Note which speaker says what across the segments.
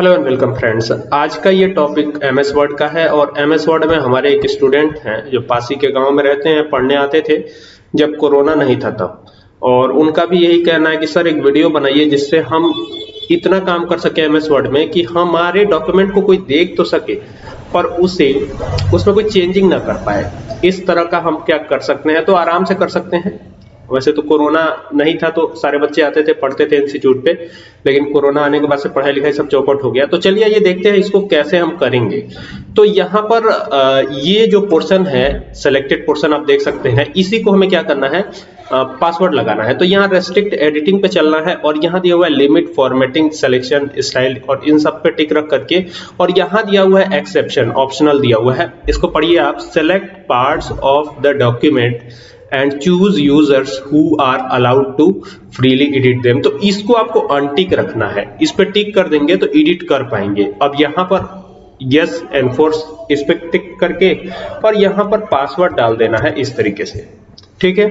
Speaker 1: Hello and welcome friends आज का ये टॉपिक एम एस वर्ड का है और एम एस वर्ड में हमारे एक स्टूडेंट हैं जो पासी के गाँव में रहते हैं, पढ़ने आते थे जब कोरोना नहीं था तब। और उनका भी यही कहना है कि, सर, एक वीडियो बनाइए जिससे हम इतना काम कर सके एम एस वर्ड में कि हमारे डॉक्यूमेंट को कोई देख तो सके पर उसे, उसमें कोई चेंजिंग ना कर पाए। इस तरह का हम क्या कर सकते हैं? तो आराम से कर सकते हैं। वैसे तो कोरोना नहीं था तो सारे बच्चे आते थे, पढ़ते थे इंस्टीट्यूट पे, लेकिन कोरोना आने के बाद से पढ़ाई लिखाई सब चौपट हो गया। तो चलिए ये देखते हैं इसको कैसे हम करेंगे। तो यहाँ पर ये जो पोर्शन है सिलेक्टेड पोर्शन आप देख सकते हैं, इसी को हमें क्या करना है पासवर्ड लगाना है। तो यहाँ रेस्ट्रिक्ट एडिटिंग पे चलना है और यहाँ दिया हुआ है लिमिट फॉर्मेटिंग सिलेक्शन स्टाइल और इन सब पे टिक रख करके, और यहाँ दिया हुआ है एक्सेप्शन ऑप्शनल दिया हुआ है। इसको पढ़िए आप select parts of the document and choose users who are allowed to freely edit them तो इसको आपको अनटिक रखना है। इस पर टिक कर देंगे तो एडिट कर पाएँगे। अब यहाँ पर यस एनफोर्स इस पर टिक करके और यहाँ पर पासवर्ड डाल देना है इस तरीके से। ठीक है?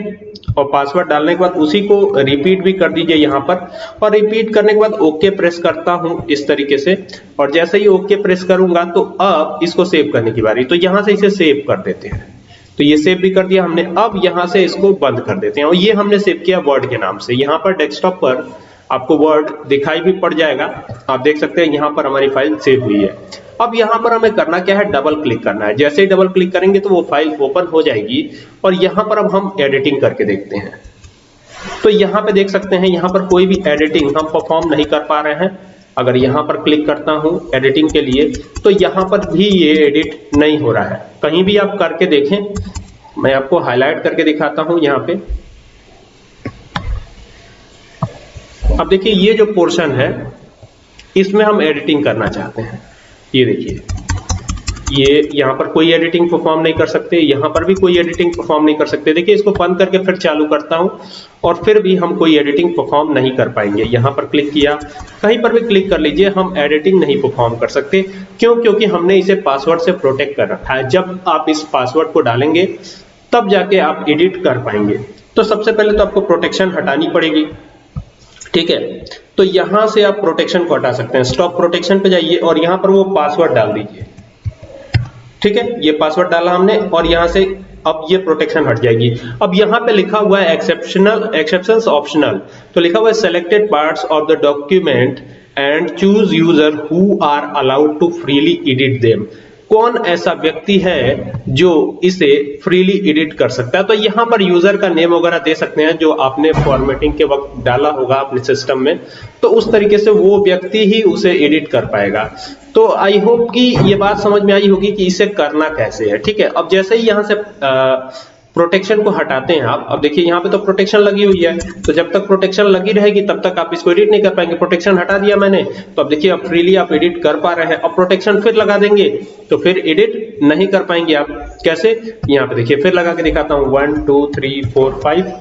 Speaker 1: और पासवर्ड डालने के बाद उसी को रिपीट भी कर दीजिए यहाँ पर। और रिपीट करने के बाद ओके प्रेस करता हूँ इस तरीके से। और जैसे ही ओके प्रेस करूँगा तो अब इसको सेव करने की बारी। तो यहाँ से इसे सेव कर देते हैं। तो ये सेव भी कर दिया हमने। अब यहाँ से इसको बंद कर देते हैं। और ये हमने सेव किया वर्ड के नाम से। यहाँ पर डेस्कटॉप पर आपको वर्ड दिखाई भी पड़ जाएगा। आप देख सकते हैं यहाँ पर हमारी फ़ाइल सेव हुई है। अब यहाँ पर हमें करना क्या है? डबल क्लिक करना है। जैसे ही डबल क्लिक करेंगे तो वो फ़ाइल ओपन हो जाएगी। और यहाँ पर अब हम एडिटिंग करके देखते हैं। तो यहाँ पे देख सकते हैं, यहाँ पर कोई भी एडिटिंग हम परफॉर्म नहीं कर पा रहे हैं। अगर यहाँ पर क्लिक करता हूँ एडिटिंग के लिए तो यहाँ पर भी ये एडिट नहीं हो रहा है। कहीं भी आप करके देखें मैं आपको हाईलाइट करके दिखाता हूँ यहाँ पे। अब देखिए, ये जो पोर्शन है, इसमें हम एडिटिंग करना चाहते हैं। ये देखिए, ये यहाँ पर कोई एडिटिंग परफॉर्म नहीं कर सकते, यहाँ पर भी कोई एडिटिंग परफॉर्म नहीं कर सकते। देखिए, इसको बंद करके फिर चालू करता हूँ, और फिर भी हम कोई एडिटिंग परफॉर्म नहीं कर पाएँगे। यहाँ पर क्लिक किया, कहीं पर भी क्लिक कर लीजिए, हम एडिटिंग नहीं परफॉर्म कर सकते। क्यों? क्योंकि हमने इसे पासवर्ड से प्रोटेक्ट कर रखा है। जब आप इस पासवर्ड को डालेंगे तब जाके आप एडिट कर पाएँगे। तो सबसे पहले तो आपको प्रोटेक्शन हटानी पड़ेगी। ठीक है? तो यहाँ से आप प्रोटेक्शन को हटा सकते हैं। स्टॉप प्रोटेक्शन पे जाइए और यहाँ पर वो पासवर्ड डाल दीजिए। ठीक है? ये पासवर्ड डाला हमने और यहाँ से अब ये प्रोटेक्शन हट जाएगी। अब यहाँ पे लिखा हुआ है एक्सेप्शनल एक्सेप्शंस ऑप्शनल तो लिखा हुआ है selected parts of the document and choose user who are allowed to freely edit them कौन ऐसा व्यक्ति है जो इसे फ्रीली एडिट कर सकता है? तो यहाँ पर यूज़र का नेम वगैरह दे सकते हैं जो आपने फॉर्मेटिंग के वक्त डाला होगा अपने सिस्टम में तो उस तरीके से वो व्यक्ति ही उसे एडिट कर पाएगा। तो आई होप कि ये बात समझ में आई होगी कि इसे करना कैसे है ठीक है? अब जैसे ही यहाँ से आ, प्रोटेक्शन को हटाते हैं आप। अब देखिए, यहाँ पे तो प्रोटेक्शन लगी हुई है। तो जब तक प्रोटेक्शन लगी रहेगी, तब तक आप इसको एडिट नहीं कर पाएँगे। प्रोटेक्शन हटा दिया मैंने। तो अब देखिए, अब फ्रीली आप एडिट कर पा रहे हैं। अब प्रोटेक्शन फिर लगा देंगे। तो फिर एडिट नहीं कर पाएँगे आप। कैसे? यहाँ पे देखिए, फिर लगा के दिखाता हूँ। One two three four five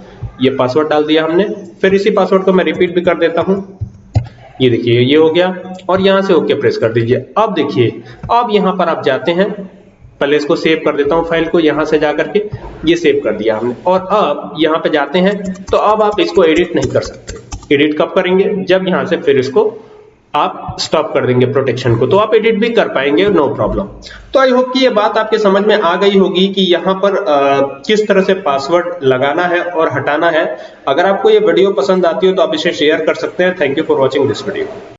Speaker 1: ये पासवर्ड डाल दिया हमने। फिर इसी पासवर्ड को मैं रिपीट भी कर देता हूँ। ये देखिए, ये हो गया। और यहाँ से ओके प्रेस कर दीजिए। अब देखिए, अब यहाँ पर आप जाते हैं। पहले इसको सेव कर देता हूँ फ़ाइल को यहाँ से जाकर के ये सेव कर दिया हमने। और अब यहाँ पे जाते हैं तो अब आप इसको एडिट नहीं कर सकते। एडिट कब करेंगे? जब यहाँ से फिर इसको आप स्टॉप कर देंगे प्रोटेक्शन को। तो आप एडिट भी कर पाएँगे नो प्रॉब्लम तो आई होप कि ये बात आपके समझ में आ गई होगी कि यहाँ पर आ, किस तरह से पासवर्ड लगाना है और हटाना है। अगर आपको ये वीडियो पसंद आती हो तो आप इसे शेयर कर सकते हैं। Thank you for watching this video